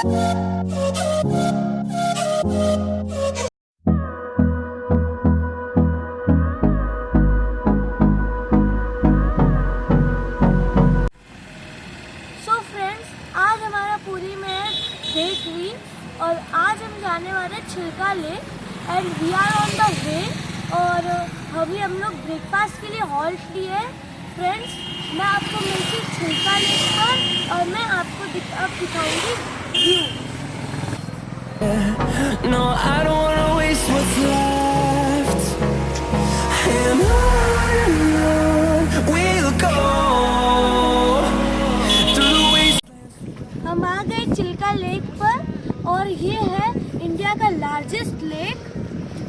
Date हुई और आज हम जाने वाले Chilika lake and we are on the way और अभी हम लोग ब्रेकफास्ट के लिए हॉल्ट लिए फ्रेंड्स मैं आपको मिलती छिलका लेक और मैं आपको दिख, दिखाऊँगी No, I don't wanna waste what's left. And on and on we'll go through the. हम आ गए चिल्का लेक पर और ये है इंडिया का largest lake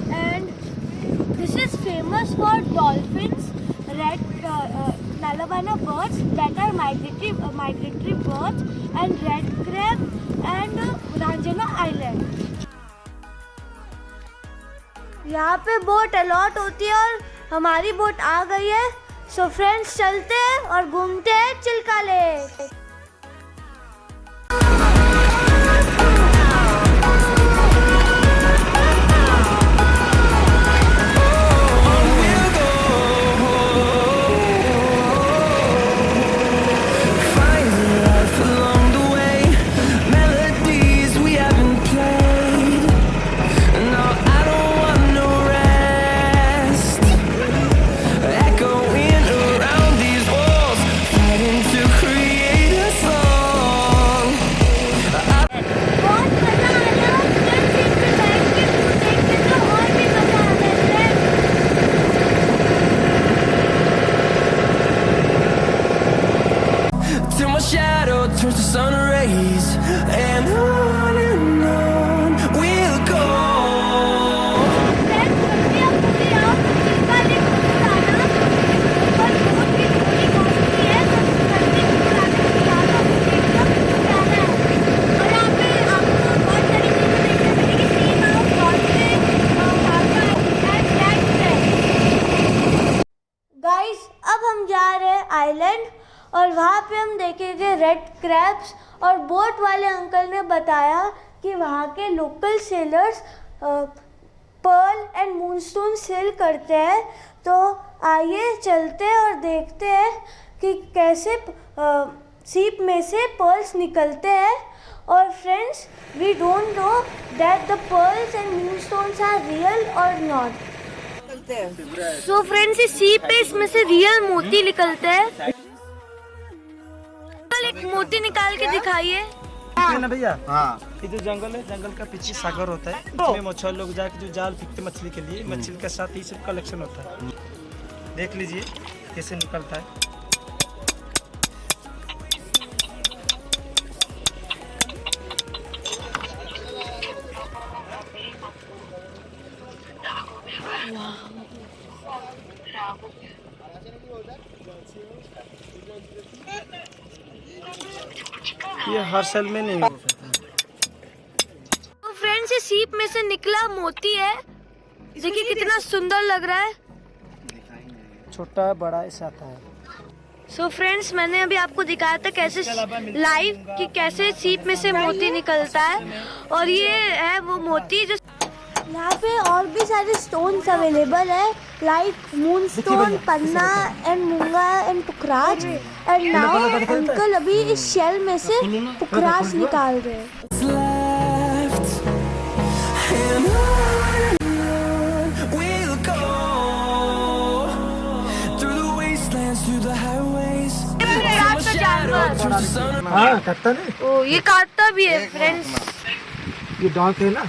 and this is famous for dolphins red Nalabana birds that are migratory migratory birds and red crab and रांजना island यहाँ पे boat allot होती है और हमारी बोट आ गई है। सो फ्रेंड्स चलते हैं और घूमते हैं Chilka lake way red crabs और बोट वाले अंकल ने बताया कि वहाँ के local sellers pearl and moonstone sale करते हैं। तो आइए चलते हैं और देखते हैं कि कैसे सीप में से पर्ल्स निकलते हैं। और friends we don't know that the pearls and moonstones are real और नॉट सो फ्रेंड्स इस सीप पे इसमें से रियल मोती निकलते हैं। एक मोती निकाल के दिखाइए। है ना भैया? हाँ। ये जो जंगल है जंगल का पीछे सागर होता है। इसमें मछुआरे लोग जाके जो जाल फेंकते मछली के लिए मछली के साथ ही सब कलेक्शन होता है। देख लीजिए कैसे निकलता है। ये हर साल में नहीं हो तो फ्रेंड्स ये सीप में से निकला मोती है। देखिए कितना सुंदर लग रहा है। छोटा बड़ा ऐसा आता है। सो so फ्रेंड्स मैंने अभी आपको दिखाया था कैसे लाइव कि कैसे सीप में से मोती निकलता है। और ये है वो मोती जो यहाँ पे और भी सारे स्टोन्स अवेलेबल है लाइक मून स्टोन पन्ना एंड मूँगा एंड पुखराज एंड नाउ अंकल अभी इस शेल में से पुखराज निकाल रहे हैं। हाँ नहीं? ओ ये काटता भी है फ्रेंड्स ये डॉक है ना?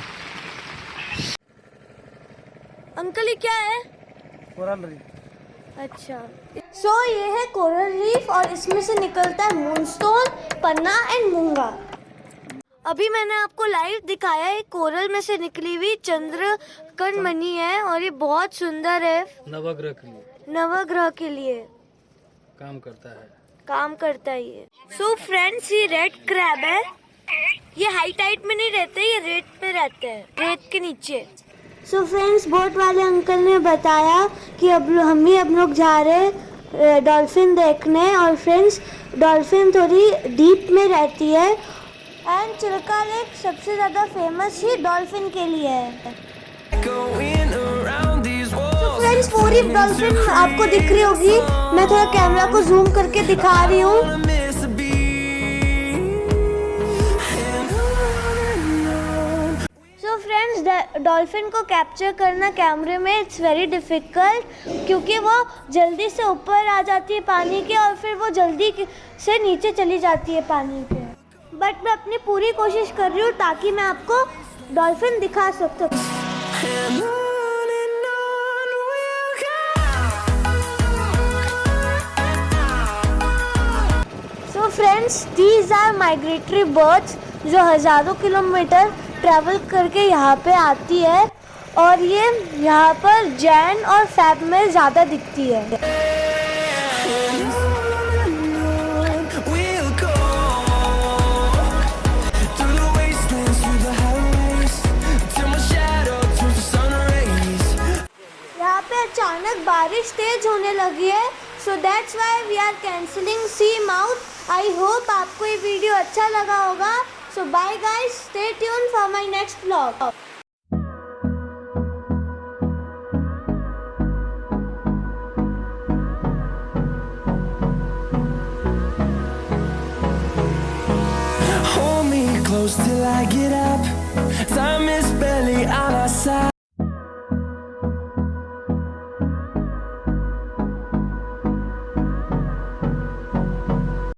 अंकल ये क्या है? Coral reef. अच्छा। सो so, ये है कोरल रीफ और इसमें से निकलता है मूनस्टोन पन्ना एंड मूँगा अभी मैंने आपको लाइव दिखाया है कोरल में से निकली हुई चंद्र कण मणि है और ये बहुत सुंदर है। नवग्रह के लिए। नवग्रह के लिए। काम करता है। काम करता है ये। सो फ्रेंड्स ये रेड क्रैब है। ये हाई टाइट में नहीं रहते ये रेत में रहते हैं। रेत के नीचे। सो फ्रेंड्स बोट वाले अंकल ने बताया कि अब हम भी अब लोग जा रहे हैं डॉल्फिन देखने और फ्रेंड्स डॉल्फिन थोड़ी डीप में रहती है एंड चिल्का लेक सबसे ज़्यादा फ़ेमस ही डॉल्फिन के लिए है. फ्रेंड्स पूरी डॉल्फिन आपको दिख रही होगी मैं थोड़ा कैमरा को जूम करके दिखा रही हूँ डॉल्फिन को कैप्चर करना कैमरे में इट्स वेरी डिफ़िकल्ट क्योंकि वो जल्दी से ऊपर आ जाती है पानी के और फिर वो जल्दी से नीचे चली जाती है पानी के। बट मैं अपनी पूरी कोशिश कर रही हूँ ताकि मैं आपको डॉल्फिन दिखा सकूँ। Friends these are migratory birds जो हज़ारों किलोमीटर ट्रैवल करके यहाँ पे आती है और ये यहाँ पर जैन और फैब में ज़्यादा दिखती है। अचानक बारिश तेज होने लगी है so that's why we are cancelling sea mouth I hope आपको ये वीडियो अच्छा लगा होगा। So bye guys, stay tuned for my next vlog.